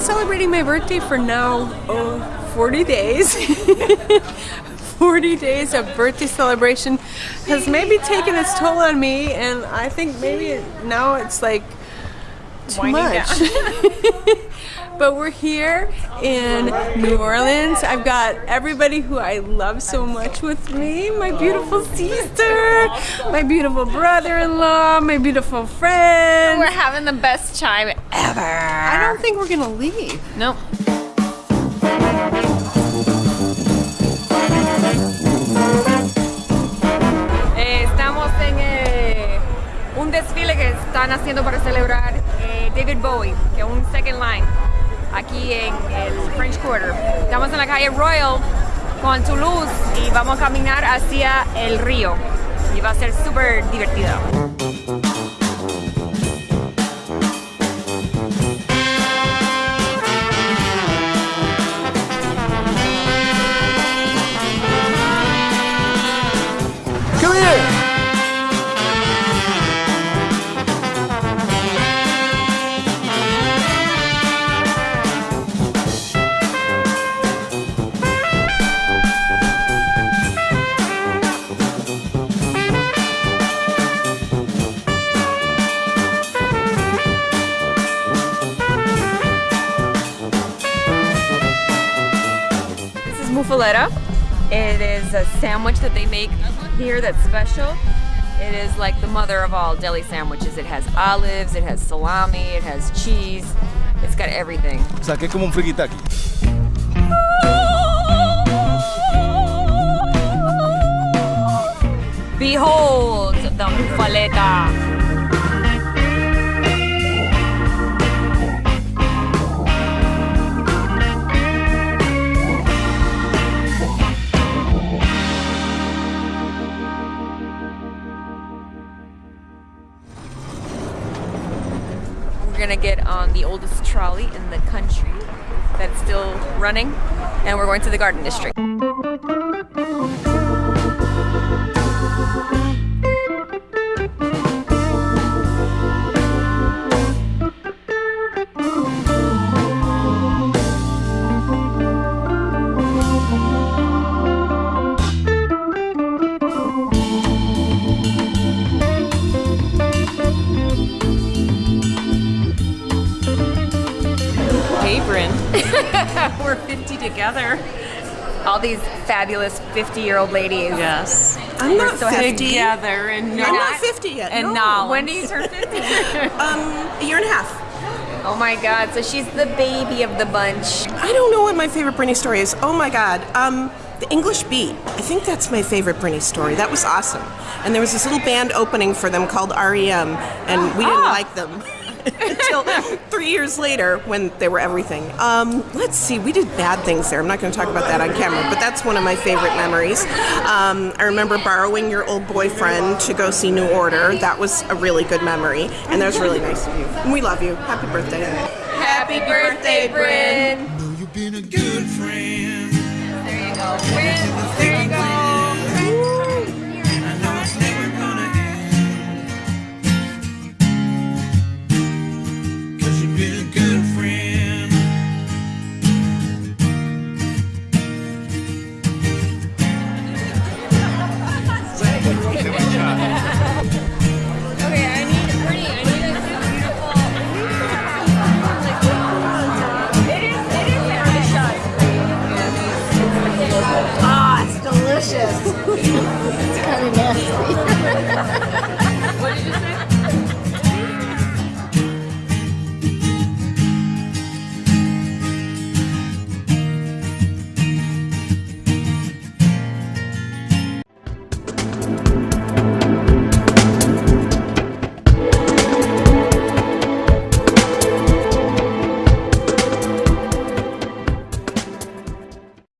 celebrating my birthday for now oh, 40 days. 40 days of birthday celebration has maybe taken its toll on me and I think maybe now it's like too Winding much. but we're here in New Orleans. I've got everybody who I love so much with me. My beautiful sister, my beautiful brother-in-law, my beautiful friend. We're having the best time ever. I don't think we're gonna leave. Nope. Estamos en eh, un desfile que están haciendo para celebrar eh, David Bowie, que es un second line, aquí en el French Quarter. Estamos en la calle Royal con Toulouse y vamos a caminar hacia el río y va a ser súper divertido. It is a sandwich that they make here that's special. It is like the mother of all deli sandwiches. It has olives, it has salami, it has cheese. It's got everything. O sea, que es como un frikitaki. Behold the muffaletta. Gonna get on the oldest trolley in the country that's still running, and we're going to the Garden District. Hey, Bryn. we're 50 together. All these fabulous 50 year old ladies. Yes. I'm not so happy 50. Together and I'm not- not 50 yet. and no. now. When do you turn 50? Um, a year and a half. oh my god, so she's the baby of the bunch. I don't know what my favorite Britney story is. Oh my God. Um, the English Beat. I think that's my favorite Britney story. That was awesome. And there was this little band opening for them called REM, and we didn't Ah. like them until three years later when they were everything. Um, let's see, we did bad things there. I'm not going to talk about that on camera, but that's one of my favorite memories. Um, I remember borrowing your old boyfriend to go see New Order. That was a really good memory, and that was really nice of you. And we love you. Happy birthday. Happy birthday, Bryn! know you've been a good friend. There you go, Bryn. There you go. です。